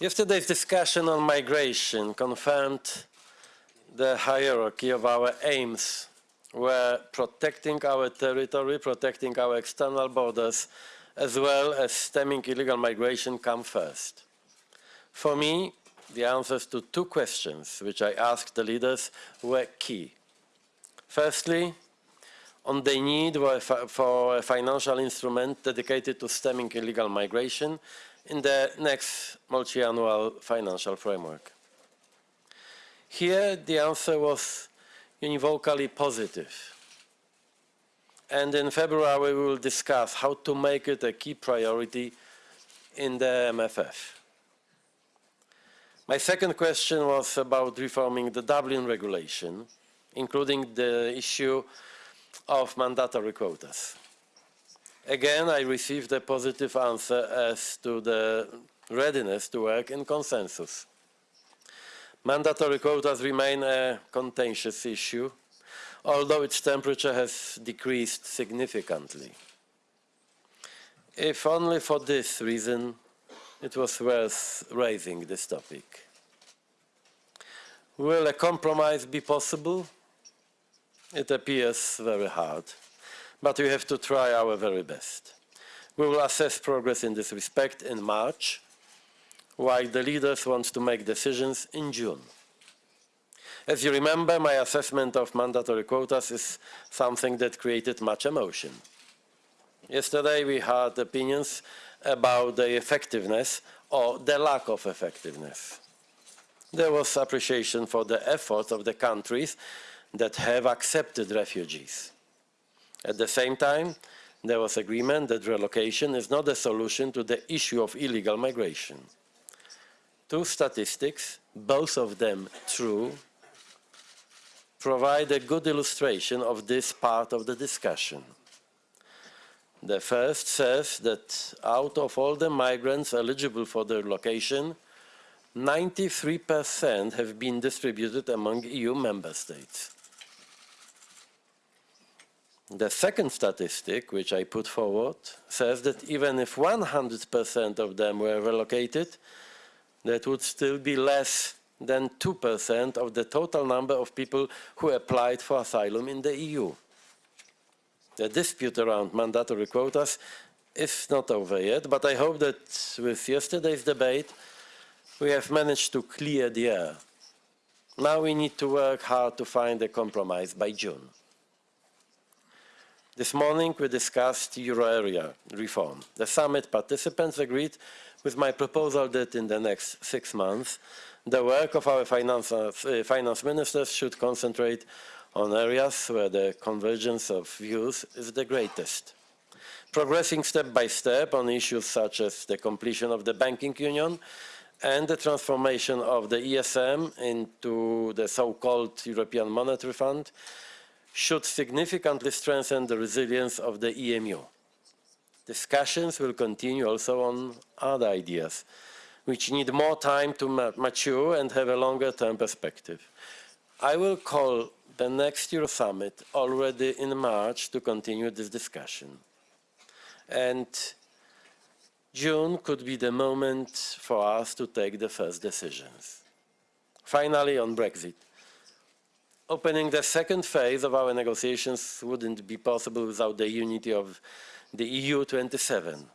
Yesterday's discussion on migration confirmed the hierarchy of our aims where protecting our territory, protecting our external borders, as well as stemming illegal migration come first. For me, the answers to two questions which I asked the leaders were key. Firstly, on the need for a financial instrument dedicated to stemming illegal migration in the next multi-annual financial framework. Here, the answer was univocally positive. And in February, we will discuss how to make it a key priority in the MFF. My second question was about reforming the Dublin regulation, including the issue of mandatory quotas. Again, I received a positive answer as to the readiness to work in consensus. Mandatory quotas remain a contentious issue, although its temperature has decreased significantly. If only for this reason, it was worth raising this topic. Will a compromise be possible? It appears very hard, but we have to try our very best. We will assess progress in this respect in March, while the leaders want to make decisions in June. As you remember, my assessment of mandatory quotas is something that created much emotion. Yesterday we had opinions about the effectiveness or the lack of effectiveness. There was appreciation for the efforts of the countries that have accepted refugees. At the same time, there was agreement that relocation is not a solution to the issue of illegal migration. Two statistics, both of them true, provide a good illustration of this part of the discussion. The first says that out of all the migrants eligible for their relocation, 93% have been distributed among EU member states. The second statistic, which I put forward, says that even if 100% of them were relocated, that would still be less than 2% of the total number of people who applied for asylum in the EU. The dispute around mandatory quotas is not over yet, but I hope that with yesterday's debate, we have managed to clear the air. Now we need to work hard to find a compromise by June. This morning we discussed euro area reform. The summit participants agreed with my proposal that in the next six months, the work of our finance, uh, finance ministers should concentrate on areas where the convergence of views is the greatest. Progressing step by step on issues such as the completion of the banking union and the transformation of the ESM into the so-called European Monetary Fund should significantly strengthen the resilience of the EMU. Discussions will continue also on other ideas, which need more time to mature and have a longer-term perspective. I will call the next Euro Summit already in March to continue this discussion. And June could be the moment for us to take the first decisions. Finally, on Brexit. Opening the second phase of our negotiations wouldn't be possible without the unity of the EU 27,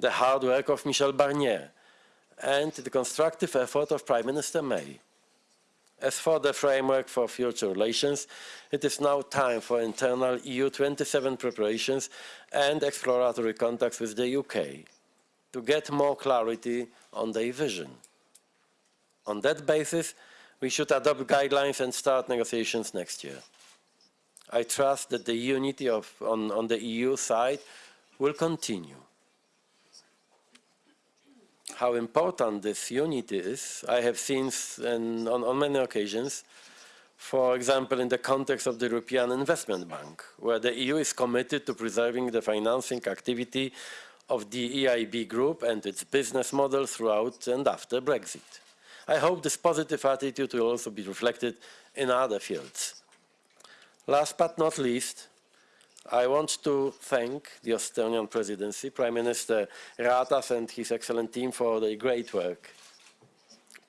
the hard work of Michel Barnier, and the constructive effort of Prime Minister May. As for the framework for future relations, it is now time for internal EU27 preparations and exploratory contacts with the UK to get more clarity on their vision. On that basis, we should adopt guidelines and start negotiations next year. I trust that the unity of, on, on the EU side will continue. How important this unity is, I have seen on, on many occasions, for example, in the context of the European Investment Bank, where the EU is committed to preserving the financing activity of the EIB group and its business model throughout and after Brexit. I hope this positive attitude will also be reflected in other fields. Last but not least, I want to thank the Estonian presidency, Prime Minister Ratas and his excellent team for their great work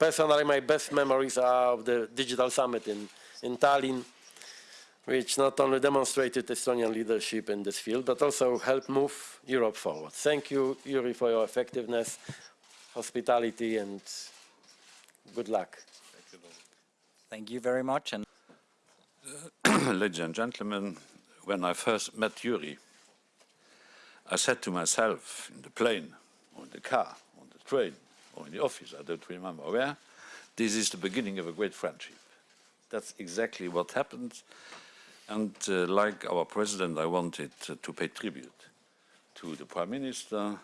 personally, my best memories are of the digital summit in, in Tallinn, which not only demonstrated Estonian leadership in this field, but also helped move Europe forward. Thank you, Jüri, for your effectiveness, hospitality, and good luck. Thank you very much. And Ladies and gentlemen, when I first met Jüri, I said to myself in the plane, or in the car, on the train, or in the office, I don't remember where, this is the beginning of a great friendship. That's exactly what happened. And uh, like our president, I wanted uh, to pay tribute to the prime minister,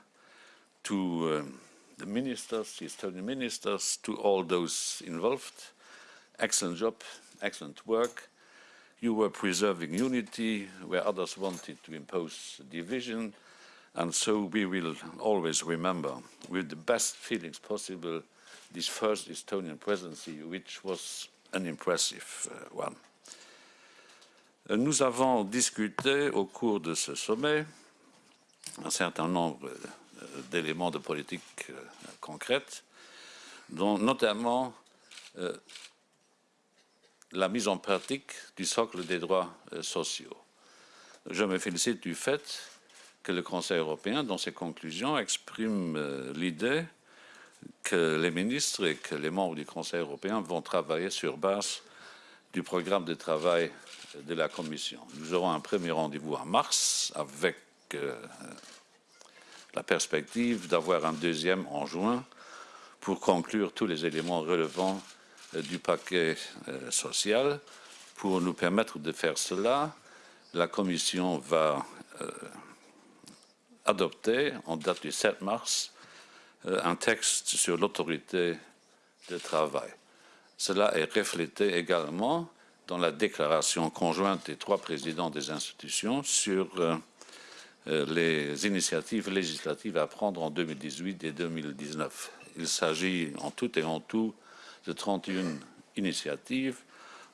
to um, the ministers, the Estonian ministers, to all those involved. Excellent job, excellent work. You were preserving unity where others wanted to impose division. And so we will always remember, with the best feelings possible, this first Estonian presidency, which was an impressive uh, one. Euh, Nous avons discuté au cours de ce sommet un certain nombre euh, d'éléments de politique euh, concrète, dont notamment euh, la mise en pratique du socle des droits euh, sociaux. Je me félicite du fait que le Conseil européen, dans ses conclusions, exprime l'idée que les ministres et que les membres du Conseil européen vont travailler sur base du programme de travail de la Commission. Nous aurons un premier rendez-vous en mars avec la perspective d'avoir un deuxième en juin pour conclure tous les éléments relevant euh, du paquet euh, social. Pour nous permettre de faire cela, la Commission va euh, adopter, en date du 7 mars, un texte sur l'autorité de travail. Cela est reflété également dans la déclaration conjointe des trois présidents des institutions sur les initiatives législatives à prendre en 2018 et 2019. Il s'agit en tout et en tout de 31 initiatives,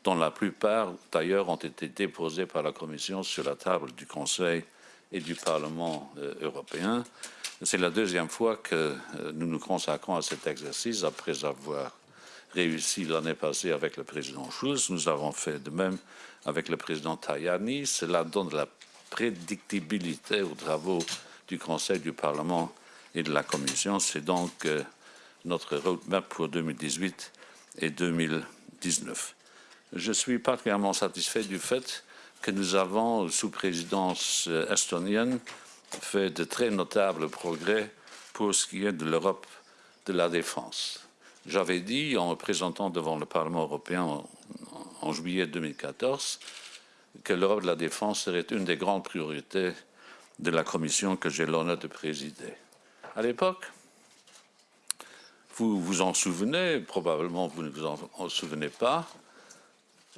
dont la plupart d'ailleurs ont été déposées par la Commission sur la table du Conseil et du Parlement euh, européen. C'est la deuxième fois que euh, nous nous consacrons à cet exercice après avoir réussi l'année passée avec le président Schulz. Nous avons fait de même avec le président Tajani. Cela donne la prédictibilité aux travaux du Conseil, du Parlement et de la Commission. C'est donc euh, notre roadmap pour 2018 et 2019. Je suis particulièrement satisfait du fait que nous avons, sous présidence euh, estonienne, fait de très notables progrès pour ce qui est de l'Europe de la défense. J'avais dit, en me présentant devant le Parlement européen en, en juillet 2014, que l'Europe de la défense serait une des grandes priorités de la commission que j'ai l'honneur de présider. À l'époque, vous vous en souvenez, probablement vous ne vous en, en souvenez pas,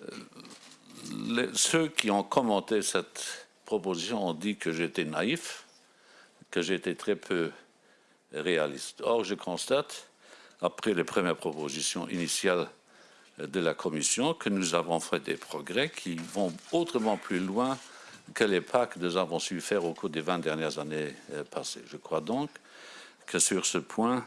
euh, ceux qui ont commenté cette proposition ont dit que j'étais naïf, que j'étais très peu réaliste. Or, je constate, après les premières propositions initiales de la Commission, que nous avons fait des progrès qui vont autrement plus loin que les pas que nous avons su faire au cours des 20 dernières années euh, passées. Je crois donc que sur ce point,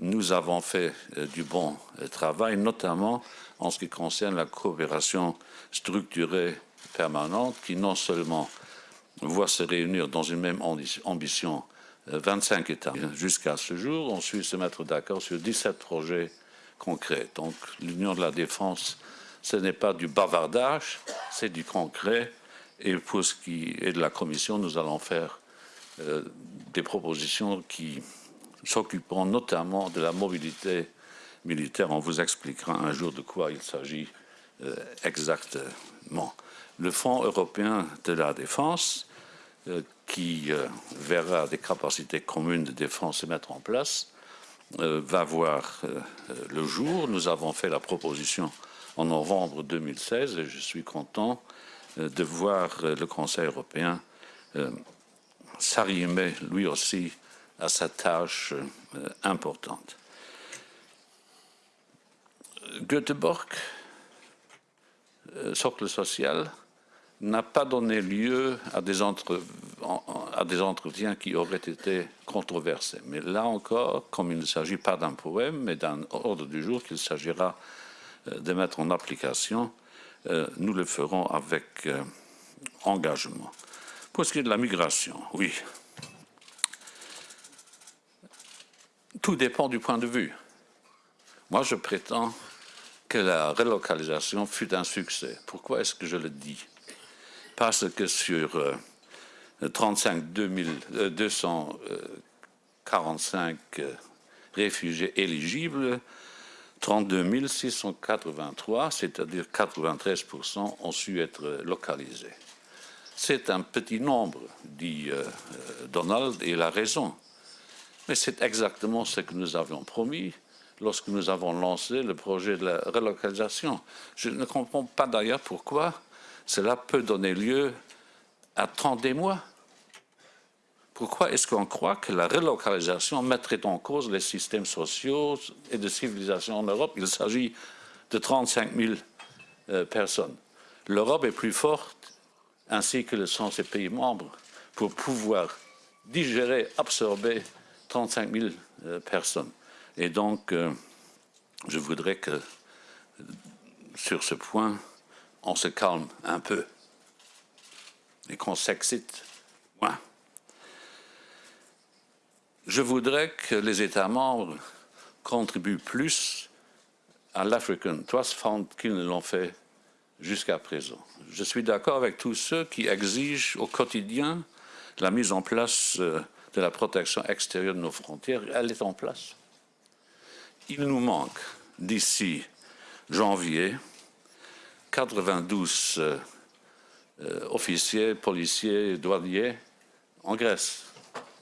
nous avons fait euh, du bon euh, travail, notamment en ce qui concerne la coopération structurée permanente, qui non seulement voit se réunir dans une même ambi- ambition euh, 25 États. Jusqu'à ce jour, on suit se mettre d'accord sur 17 projets concrets. Donc l'Union de la défense, ce n'est pas du bavardage, c'est du concret. Et pour ce qui est de la Commission, nous allons faire euh, des propositions qui s'occuperont notamment de la mobilité militaire. On vous expliquera un jour de quoi il s'agit euh, exactement. Le Fonds européen de la défense, euh, qui verra des capacités communes de défense se mettre en place, va voir euh, euh, le jour. Nous avons fait la proposition en novembre 2016 et je suis content euh, de voir euh, le Conseil européen euh, s'arrimer lui aussi à sa tâche euh, importante. Göteborg, euh, socle social, n'a pas donné lieu à des, entretiens qui auraient été controversé. Mais là encore, comme il ne s'agit pas d'un poème, mais d'un ordre du jour qu'il s'agira euh, de mettre en application, euh, nous le ferons avec euh, engagement. Pour ce qui est de la migration, oui. Tout dépend du point de vue. Moi, je prétends que la relocalisation fut un succès. Pourquoi est-ce que je le dis? Parce que sur euh, 35 2000, euh, 245 euh, réfugiés éligibles, 32 683, c'est-à-dire 93%, ont su être localisés. C'est un petit nombre, dit euh, euh, Donald, et il a raison. Mais c'est exactement ce que nous avions promis lorsque nous avons lancé le projet de la relocalisation. Je ne comprends pas d'ailleurs pourquoi cela peut donner lieu à tant des mois. Pourquoi est-ce qu'on croit que la relocalisation mettrait en cause les systèmes sociaux et de civilisation en Europe? Il s'agit de 35 000 euh, personnes. L'Europe est plus forte, ainsi que le sont ses pays membres, pour pouvoir digérer, absorber 35 000 euh, personnes. Et donc, euh, je voudrais que, sur ce point, on se calme un peu et qu'on s'excite moins. Je voudrais que les États membres contribuent plus à l'African Trust Fund qu'ils ne l'ont fait jusqu'à présent. Je suis d'accord avec tous ceux qui exigent au quotidien la mise en place euh, de la protection extérieure de nos frontières. Elle est en place. Il nous manque d'ici janvier 92 euh, euh, officiers, policiers, douaniers en Grèce.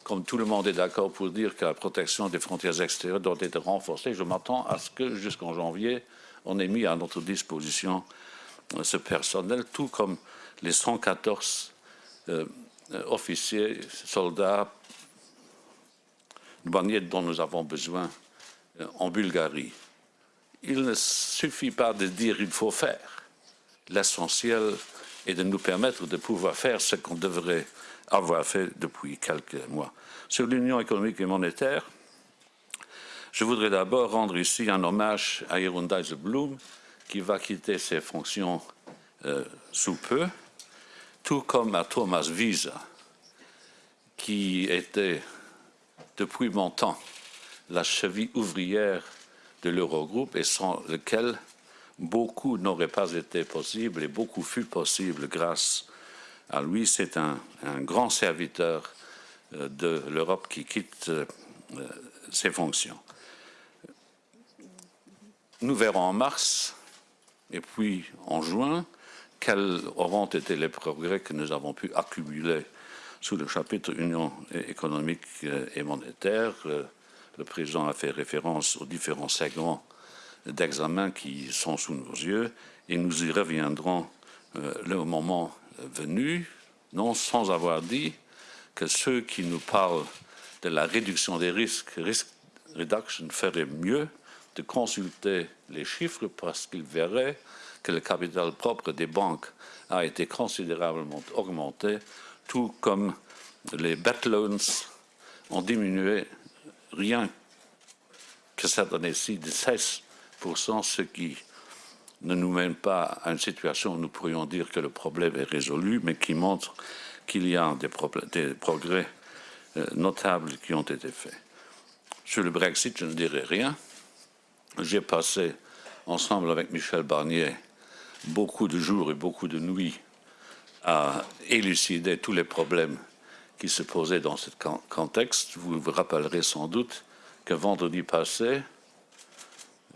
Comme tout le monde est d'accord pour dire que la protection des frontières extérieures doit être renforcée, je m'attends à ce que jusqu'en janvier, on ait mis à notre disposition euh, ce personnel, tout comme les 114 euh, euh, officiers, soldats, douaniers dont nous avons besoin en Bulgarie. Il ne suffit pas de dire il faut faire. L'essentiel est de nous permettre de pouvoir faire ce qu'on devrait avoir fait depuis quelques mois. Sur l'union économique et monétaire, je voudrais d'abord rendre ici un hommage à Jeroen Dijsselbloem, qui va quitter ses fonctions euh, sous peu, tout comme à Thomas Wiese, qui était depuis longtemps la cheville ouvrière de l'Eurogroupe et sans lequel beaucoup n'aurait pas été possible et beaucoup fut possible grâce à lui. C'est un, grand serviteur euh, de l'Europe qui quitte euh, ses fonctions. Nous verrons en mars et puis en juin quels auront été les progrès que nous avons pu accumuler sous le chapitre Union économique et monétaire. Le président a fait référence aux différents segments d'examen qui sont sous nos yeux et nous y reviendrons euh, le moment venu, non sans avoir dit que ceux qui nous parlent de la réduction des risques, risk reduction, feraient mieux de consulter les chiffres parce qu'ils verraient que le capital propre des banques a été considérablement augmenté, tout comme les bad loans ont diminué rien que cette année-ci de 16%, ce qui ne nous mène pas à une situation où nous pourrions dire que le problème est résolu, mais qui montre qu'il y a des, progrès euh, notables qui ont été faits. Sur le Brexit, je ne dirai rien. J'ai passé, ensemble avec Michel Barnier, beaucoup de jours et beaucoup de nuits à élucider tous les problèmes qui se posaient dans ce contexte. Vous vous rappellerez sans doute que vendredi passé,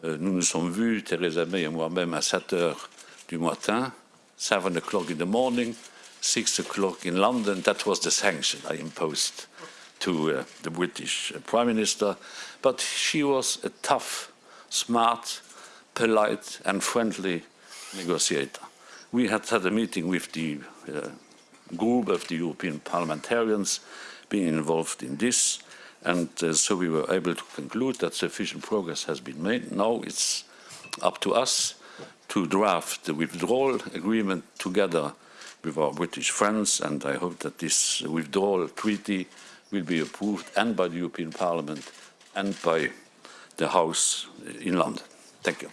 nous nous sommes vus, Theresa May et moi-même, à 7 heures du matin, 7 o'clock in the morning, 6 o'clock in London. That was the sanction I imposed to uh, the British Prime Minister. But she was a tough, smart, polite and friendly negotiator. We had had a meeting with the uh, group of the European parliamentarians being involved in this, and uh, so we were able to conclude that sufficient progress has been made. Now it's up to us to draft the withdrawal agreement together with our British friends, and I hope that this withdrawal treaty will be approved and by the European Parliament and by the House in London. Thank you.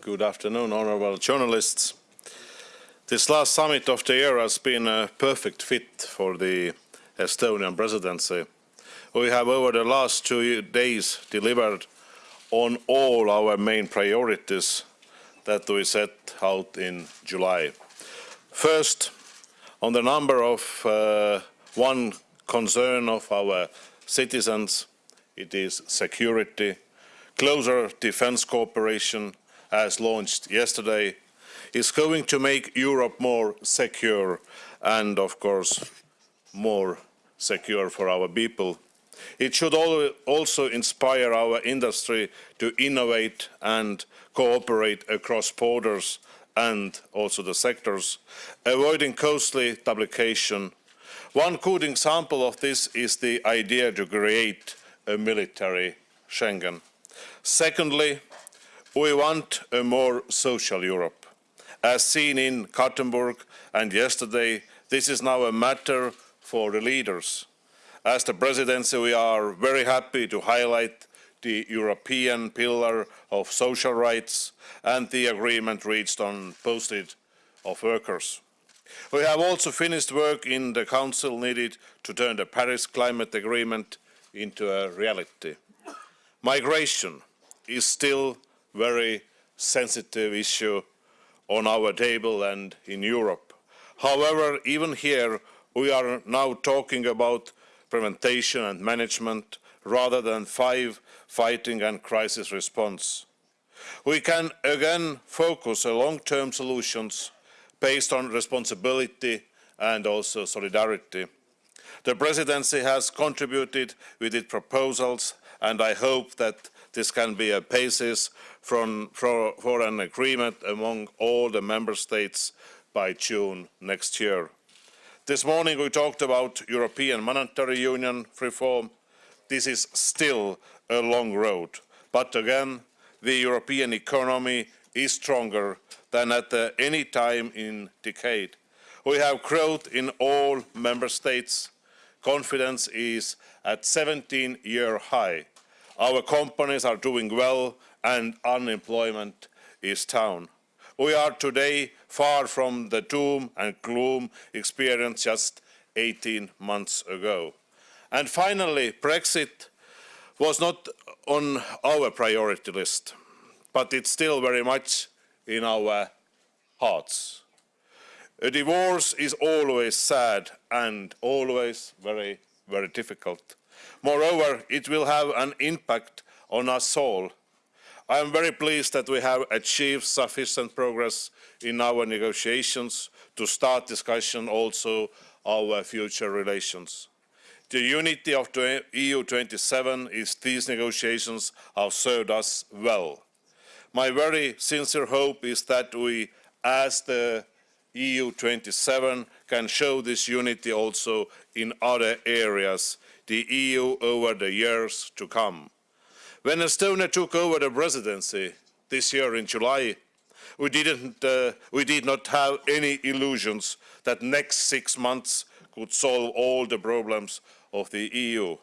Good afternoon, honorable journalists. This last summit of the year has been a perfect fit for the Estonian presidency. We have over the last two days delivered on all our main priorities that we set out in July. First, on the number of uh, one concern of our citizens, it is security. Closer defense cooperation, as launched yesterday, is going to make Europe more secure and, of course, more secure for our people. It should also inspire our industry to innovate and cooperate across borders and also the sectors, avoiding costly duplication. One good example of this is the idea to create a military Schengen. Secondly, we want a more social Europe. As seen in Gothenburg and yesterday, this is now a matter for the leaders. As the presidency, we are very happy to highlight the European pillar of social rights and the agreement reached on posted of workers. We have also finished work in the Council needed to turn the Paris Climate Agreement into a reality. Migration is still a very sensitive issue on our table and in Europe. However, even here, we are now talking about prevention and management rather than five fighting and crisis response. We can again focus on long-term solutions based on responsibility and also solidarity. The presidency has contributed with its proposals and I hope that this can be a basis from, for, for an agreement among all the member states by June next year. This morning we talked about European Monetary Union reform. This is still a long road, but again, the European economy is stronger than at uh, any time in decade. We have growth in all member states. Confidence is at 17-year high. Our companies are doing well and unemployment is down. We are today far from the doom and gloom experienced just 18 months ago. And finally, Brexit was not on our priority list, but it's still very much in our hearts. A divorce is always sad and always very, very difficult. Moreover, it will have an impact on us all. I am very pleased that we have achieved sufficient progress in our negotiations to start discussion also our uh, future relations. The unity of the EU 27 is these negotiations have served us well. My very sincere hope is that we, as the EU 27, can show this unity also in other areas, the EU over the years to come. When Estonia took over the presidency this year in July, we, didn't, uh, we did not have any illusions that next six months could solve all the problems of the EU.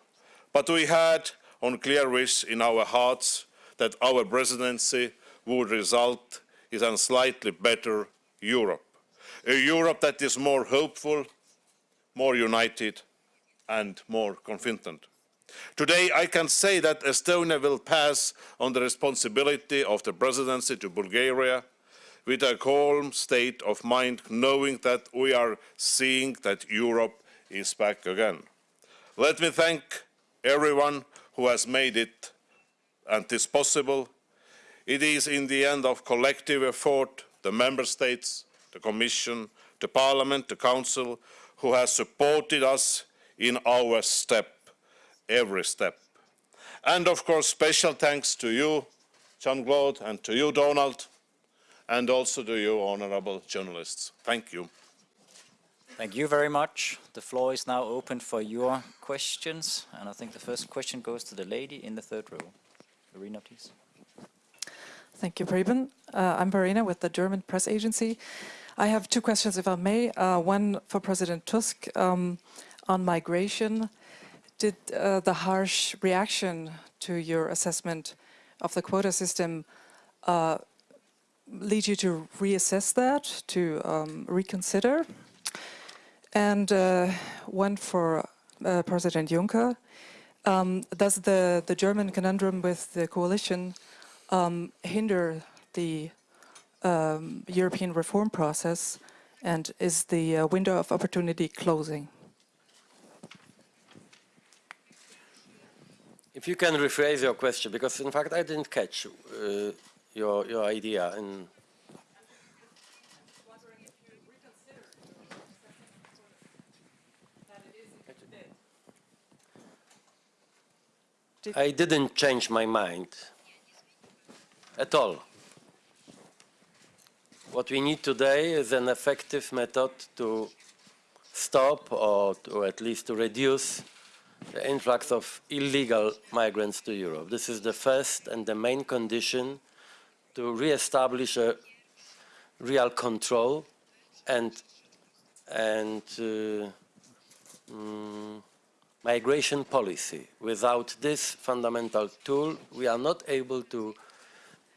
But we had on clear wish in our hearts that our presidency would result in a slightly better Europe. A Europe that is more hopeful, more united and more confident. Today I can say that Estonia will pass on the responsibility of the presidency to Bulgaria with a calm state of mind, knowing that we are seeing that Europe is back again. Let me thank everyone who has made it and this possible. It is in the end of collective effort, the member states, the Commission, the Parliament, the Council, who has supported us in our step, every step. And of course, special thanks to you, Jean-Claude, and to you, Donald, and also to you, honorable journalists. Thank you. Thank you very much. The floor is now open for your questions. And I think the first question goes to the lady in the third row. Irina, please. Thank you, Preben. Uh, I'm Verena with the German press agency. I have two questions, if I may. Uh, one for President Tusk um, on migration. Did uh, the harsh reaction to your assessment of the quota system uh, lead you to reassess that, to um, reconsider? And uh, one for uh, President Juncker. Um, does the, the German conundrum with the coalition um, hinder the um, European reform process? And is the uh, window of opportunity closing? If you can rephrase your question, because in fact I didn't catch uh, your, your idea. In I didn't change my mind at all. What we need today is an effective method to stop or to at least to reduce the influx of illegal migrants to Europe. This is the first and the main condition to re-establish a real control and, and uh, mm, migration policy. Without this fundamental tool, we are not able to,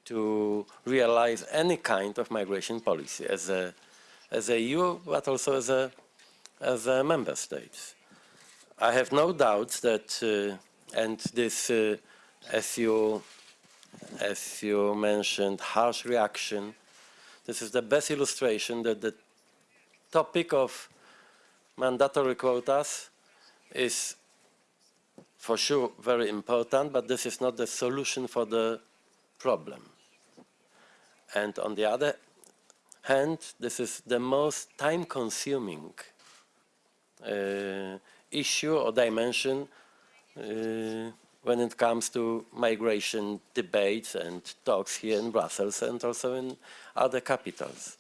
to realize any kind of migration policy as a, as a EU, but also as a, as a member states. I have no doubts that, uh, and this, uh, as you, as you mentioned, harsh reaction, this is the best illustration that the topic of mandatory quotas is for sure very important, but this is not the solution for the problem. And on the other hand, this is the most time-consuming uh, issue or dimension uh, when it comes to migration debates and talks here in Brussels and also in other capitals.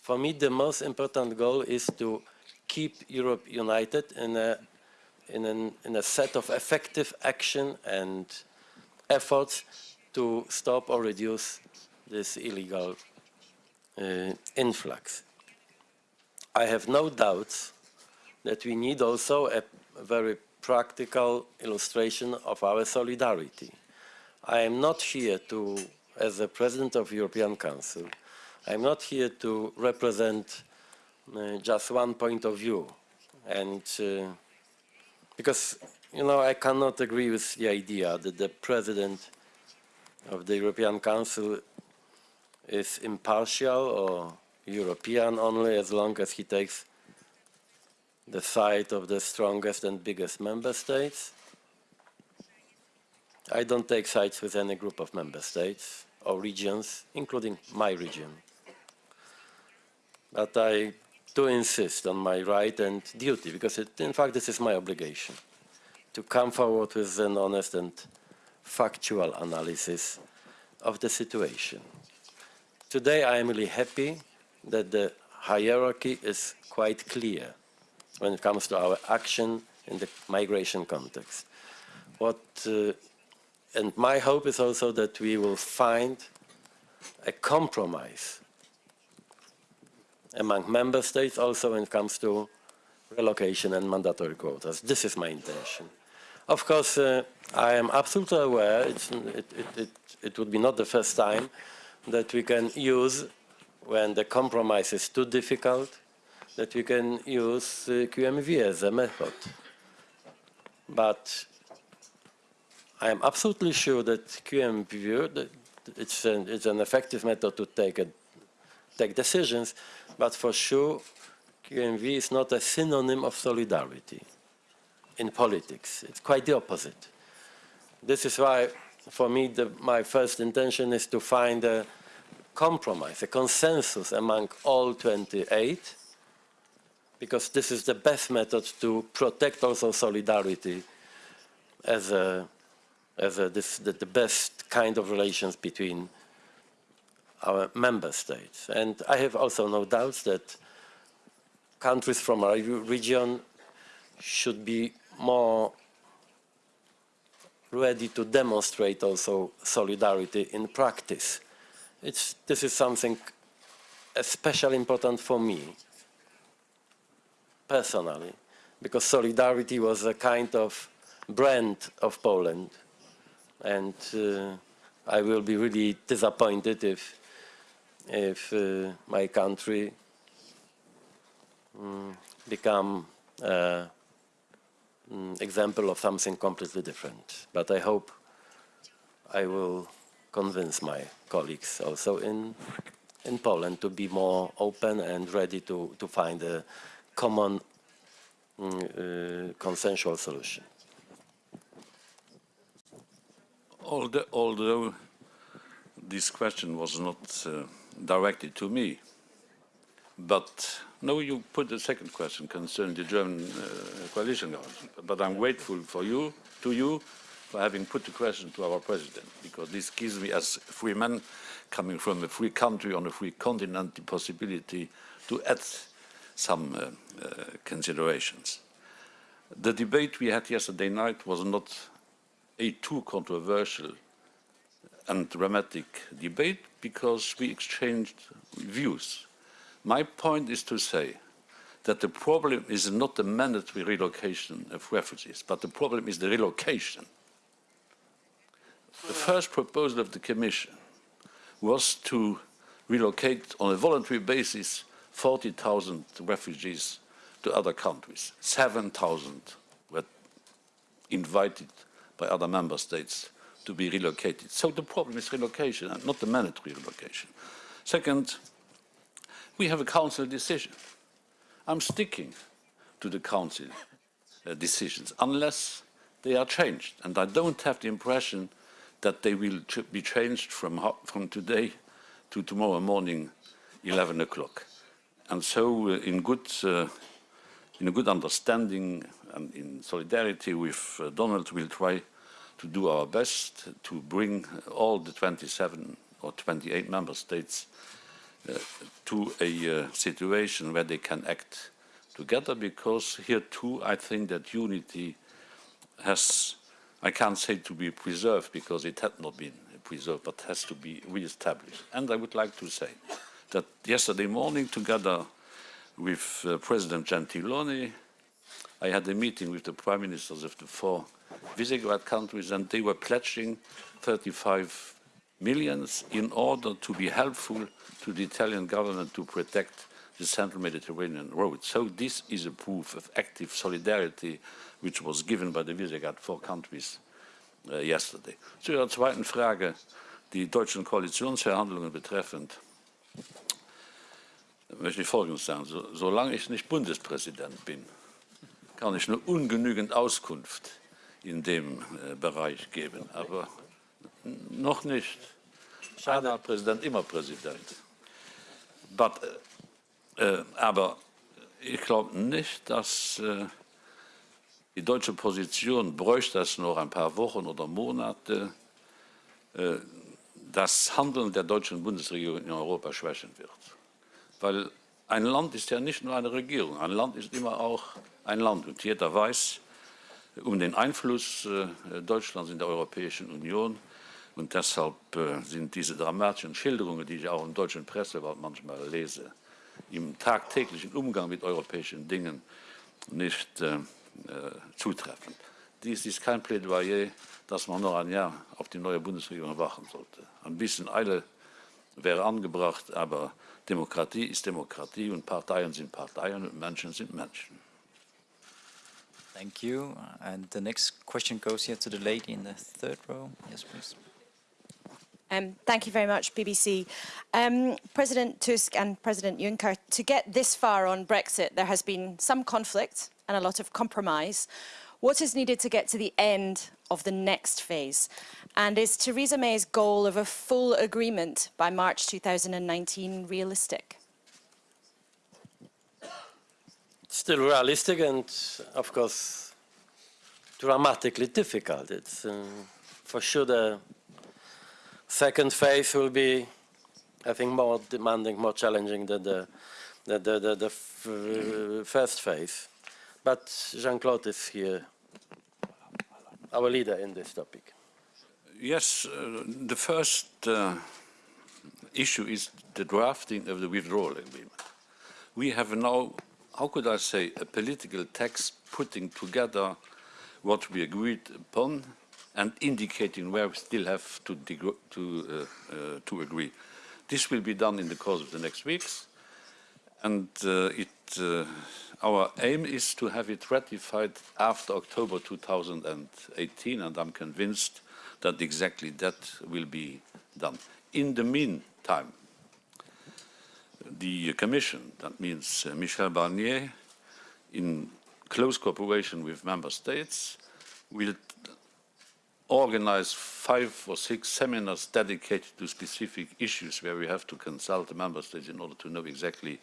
For me, the most important goal is to keep Europe united in a, in, an, in a set of effective action and efforts to stop or reduce this illegal uh, influx. I have no doubts that we need also a, very practical illustration of our solidarity. I am not here to, as the President of the European Council, I'm not here to represent uh, just one point of view. And uh, because, you know, I cannot agree with the idea that the President of the European Council is impartial or European only as long as he takes the side of the strongest and biggest member states. I don't take sides with any group of member states or regions, including my region. But I do insist on my right and duty, because it, in fact this is my obligation, to come forward with an honest and factual analysis of the situation. Today I am really happy that the hierarchy is quite clear when it comes to our action in the migration context. What, uh, and my hope is also that we will find a compromise among member states also when it comes to relocation and mandatory quotas. This is my intention. Of course, uh, I am absolutely aware it, it, it, it would be not the first time that we can use when the compromise is too difficult that we can use uh, QMV as a method. But I am absolutely sure that QMV, that it's an, it's an effective method to take, a, take decisions, but for sure QMV is not a synonym of solidarity in politics. It's quite the opposite. This is why, for me, the, my first intention is to find a compromise, a consensus among all 28, because this is the best method to protect also solidarity as a, as a, this, the, the best kind of relations between our member states. And I have also no doubts that countries from our region should be more ready to demonstrate also solidarity in practice. It's, this is something especially important for me personally, because solidarity was a kind of brand of Poland. And uh, I will be really disappointed if, if uh, my country mm, become uh, mm, example of something completely different. But I hope I will convince my colleagues also in in Poland to be more open and ready to, to find a common mm, uh, consensual solution. Although, although this question was not uh, directed to me, but no, you put the second question concerning the German uh, coalition government. But I'm grateful for you, to you, for having put the question to our president, because this gives me, as free man coming from a free country on a free continent, the possibility to add some uh, uh, considerations. The debate we had yesterday night was not a too controversial and dramatic debate because we exchanged views. My point is to say that the problem is not the mandatory relocation of refugees, but the problem is the relocation. The first proposal of the Commission was to relocate on a voluntary basis 40,000 refugees to other countries. 7,000 were invited by other member states to be relocated. So the problem is relocation and not the mandatory relocation. Second, we have a council decision. I'm sticking to the council uh, decisions unless they are changed. And I don't have the impression that they will ch be changed from, from today to tomorrow morning, 11 o'clock. And so uh, in, good, uh, in a good understanding and in solidarity with uh, Donald, we'll try to do our best to bring all the 27 or 28 member states uh, to a uh, situation where they can act together because here too I think that unity has, I can't say to be preserved because it had not been preserved but has to be re-established. And I would like to say that yesterday morning together with uh, President Gentiloni I had a meeting with the prime ministers of the four Visegrad countries and they were pledging 35 millions in order to be helpful to the Italian government to protect the central Mediterranean road. So this is a proof of active solidarity which was given by the Visegrad four countries uh, yesterday. Zu Ihrer zweiten Frage, die deutschen Koalitionsverhandlungen betreffend, möchte ich Folgendes sagen. So, solange ich nicht Bundespräsident bin, kann ich nur ungenügend Auskunft in dem äh, Bereich geben. Aber noch nicht. Einer Präsident, immer Präsident. But, äh, aber ich glaube nicht, dass äh, die deutsche Position bräuchte es noch ein paar Wochen oder Monate, äh, das Handeln der deutschen Bundesregierung in Europa schwächen wird. Weil ein Land ist ja nicht nur eine Regierung, ein Land ist immer auch ein Land. Und jeder weiß, um den Einfluss äh, Deutschlands in der Europäischen Union. Und deshalb äh, sind diese dramatischen Schilderungen, die ich auch in deutschen Presse manchmal lese, im tagtäglichen Umgang mit europäischen Dingen nicht äh, zutreffend. Dies ist kein Plädoyer, dass man noch ein Jahr auf die neue Bundesregierung warten sollte. Ein bisschen Eile wäre angebracht, aber Demokratie ist Demokratie und Parteien sind Parteien und Menschen sind Menschen. Thank you. And the next question goes here to the lady in the third row. Yes, please. Um, thank you very much, BBC. Um, President Tusk and President Juncker, to get this far on Brexit, there has been some conflict and a lot of compromise. What is needed to get to the end of the next phase? And is Theresa May's goal of a full agreement by March 2019 realistic? still realistic and, of course, dramatically difficult. It's uh, for sure the second phase will be, I think, more demanding, more challenging than the the the, the, the first phase. But Jean-Claude is here, our leader in this topic. Yes, uh, the first uh, issue is the drafting of the withdrawal agreement. We have now how could I say, a political text putting together what we agreed upon and indicating where we still have to, to, uh, uh, to agree. This will be done in the course of the next weeks, and uh, it, uh, our aim is to have it ratified after October 2018, and I'm convinced that exactly that will be done. In the meantime, the Commission, that means uh, Michel Barnier, in close cooperation with member states, will organize five or six seminars dedicated to specific issues where we have to consult the member states in order to know exactly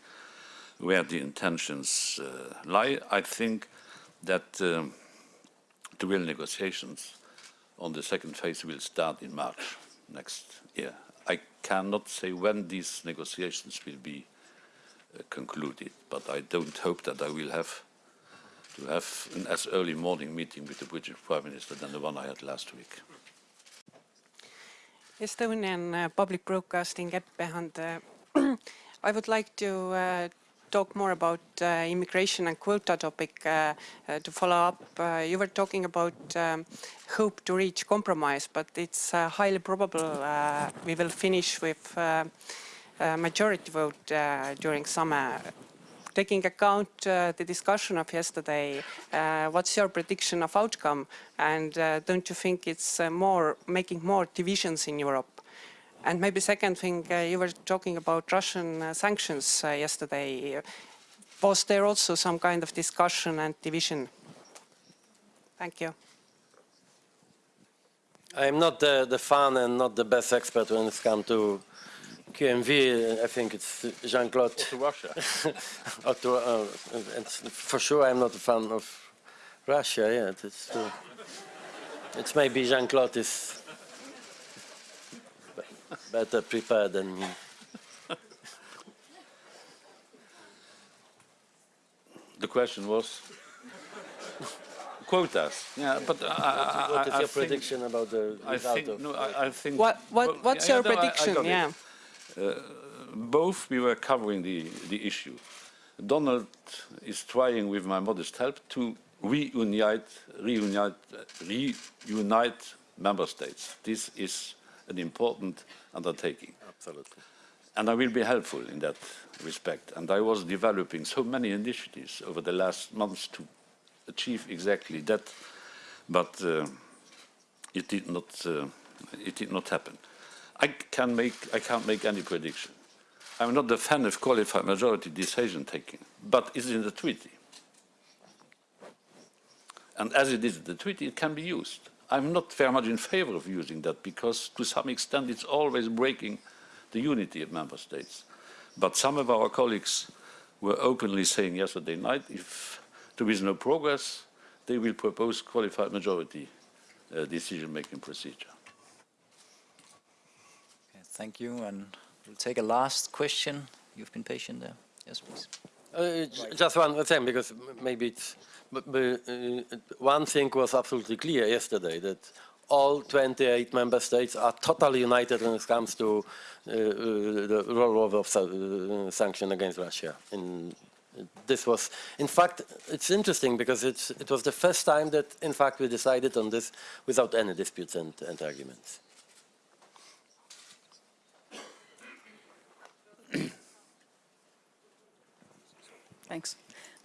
where the intentions uh, lie. I think that um, the real negotiations on the second phase will start in March next year. I cannot say when these negotiations will be uh, concluded, but I don't hope that I will have to have an as early morning meeting with the British Prime Minister than the one I had last week. Estonian uh, Public Broadcasting I would like to uh, talk more about uh, immigration and quota topic uh, uh, to follow up. Uh, you were talking about um, hope to reach compromise, but it's uh, highly probable we will finish with a majority vote during summer. Taking account the discussion of yesterday, what's your prediction of outcome? And don't you think it's more making more divisions in Europe? And maybe second thing, uh, you were talking about Russian uh, sanctions uh, yesterday. Was there also some kind of discussion and division? Thank you. I'm not the, the fan and not the best expert when it comes to QMV. I think it's Jean-Claude. To Russia. or to, uh, and for sure, I'm not a fan of Russia. Yeah, it's true. It's maybe Jean-Claude is be- better prepared than me. The question was quotas. Yeah, but I, I, What is I, I your think, prediction about the I result think, of? no, I, uh, I think. What, well, what, what's yeah, your no, I- I prediction? got it. yeah. Uh, both we were covering the, the issue. Donald is trying, with my modest help, to reunite, reunite, reunite member states. This is an important undertaking. Absolutely. And I will be helpful in that respect. And I was developing so many initiatives over the last months to achieve exactly that, but uh, it did not. Uh, it did not happen. I can make. I can't make any prediction. I'm not a fan of qualified majority decision taking, but it's in the treaty. And as it is in the treaty, it can be used. I'm not very much in favor of using that because, to some extent, it's always breaking the unity of member states. But some of our colleagues were openly saying yesterday night, if there is no progress, they will propose qualified majority uh, decision-making procedure. Okay, thank you, and we'll take a last question. You've been patient there. Yes, please. Uh, Just one thing, because maybe it's, but, but, uh, one thing was absolutely clear yesterday, that all 28 member states are totally united when it comes to uh, uh, the rollover of uh, sanction against Russia. In, this was, in fact, it's interesting because it's, it was the first time that, in fact, we decided on this without any disputes and, and arguments. Thanks.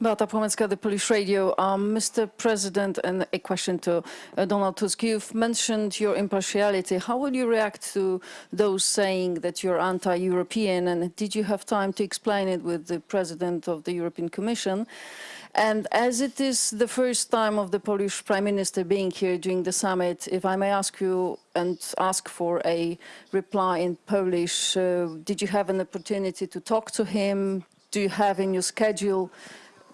Beata Płomecka, the Polish Radio. Um, Mr. President, and a question to uh, Donald Tusk. You've mentioned your impartiality. How will you react to those saying that you're anti-European? And did you have time to explain it with the President of the European Commission? And as it is the first time of the Polish Prime Minister being here during the summit, if I may ask you and ask for a reply in Polish, uh, did you have an opportunity to talk to him? Do you have in your schedule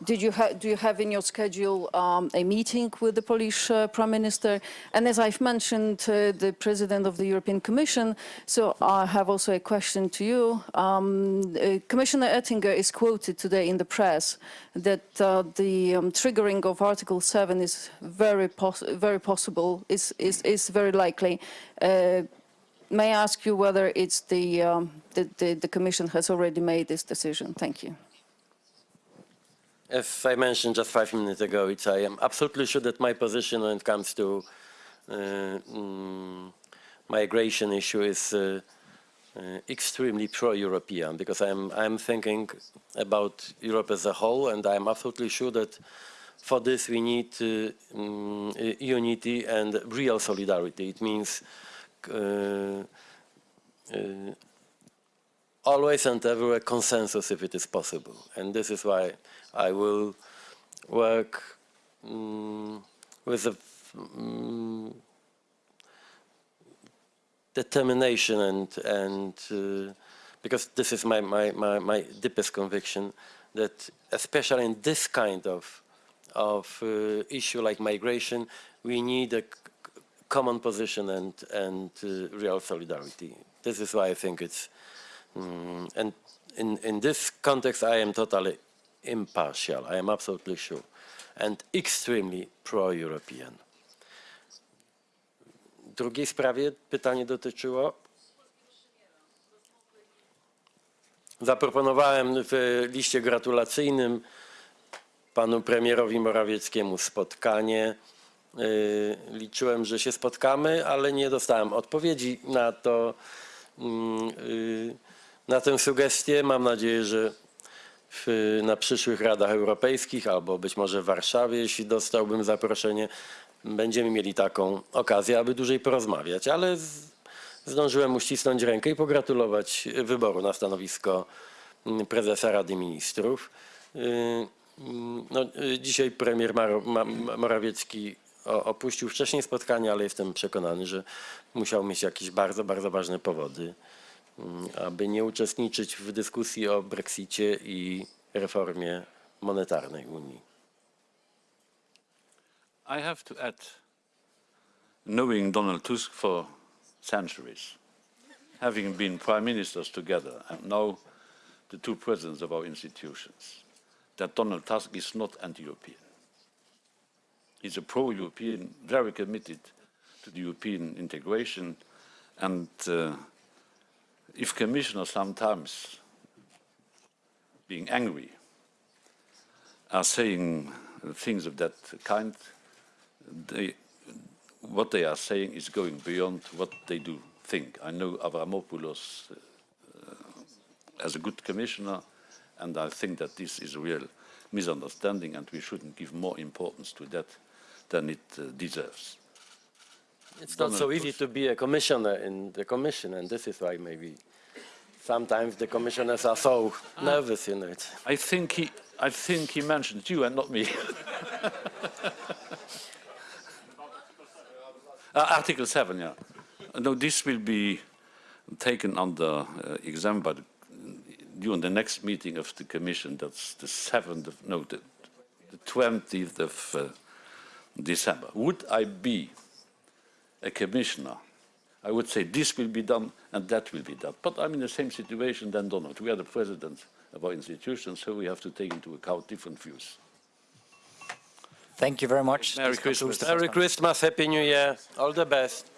did you do you have in your schedule um, a meeting with the Polish uh, Prime Minister? And as I've mentioned, uh, the President of the European Commission, so I have also a question to you. Um, uh, Commissioner Oettinger is quoted today in the press that uh, the um, triggering of Article 7 is very, pos- very possible, is, is, is very likely. May I ask you whether it's the, um, the, the, the Commission has already made this decision? Thank you. as I mentioned just five minutes ago, it's, I am absolutely sure that my position when it comes to uh, mm, migration issue is uh, uh, extremely pro-European because I'm, I'm thinking about Europe as a whole and I'm absolutely sure that for this we need uh, uh, unity and real solidarity. It means always and everywhere consensus if it is possible. And this is why I will work mm, with a mm, determination and, and uh, because this is my, my, my, my deepest conviction that especially in this kind of, of uh, issue like migration, we need a common position and, and uh, real solidarity. This is why I think it's, mm, and in, in this context, I am totally impartial, I am absolutely sure, and extremely pro-European. Drugiej sprawie pytanie dotyczyło. Zaproponowałem w liście gratulacyjnym panu premierowi Morawieckiemu spotkanie. Yy, Liczyłem, że się spotkamy, ale nie dostałem odpowiedzi na to, mm, yy, na tę sugestię. Mam nadzieję, że w, na przyszłych Radach Europejskich albo być może w Warszawie, jeśli dostałbym zaproszenie, będziemy mieli taką okazję, aby dłużej porozmawiać, ale z, zdążyłem uścisnąć rękę i pogratulować wyboru na stanowisko mm, prezesa Rady Ministrów. Yy, mm, No, dzisiaj premier Morawiecki opuścił wcześniej spotkanie, ale jestem przekonany, że musiał mieć jakieś bardzo, bardzo ważne powody, mm, aby nie uczestniczyć w dyskusji o Brexicie i reformie monetarnej Unii. I have to add, knowing Donald Tusk for centuries, having been prime ministers together, and now the two presidents of our institutions, that Donald Tusk is not anti-European. He's a pro-European, very committed to the European integration, and uh, if commissioners sometimes being angry are saying things of that kind, they, what they are saying is going beyond what they do think. I know Avramopoulos uh, as a good commissioner, and I think that this is a real misunderstanding, and we shouldn't give more importance to that than it uh, deserves. It's not so easy to be a commissioner in the commission, and this is why maybe sometimes the commissioners are so nervous, you know. I think he, I think he mentioned you and not me. Uh, Article 7, yeah. No, this will be taken under uh, exam by the, during the next meeting of the Commission. That's the 7th of, no, the, the 20th of uh, December. Would I be a commissioner? I would say this will be done and that will be done. But I'm in the same situation than Donald. We are the president of our institution, so we have to take into account different views. Thank you very much. Merry This Christmas. Merry. Christmas, Happy New Year, all the best.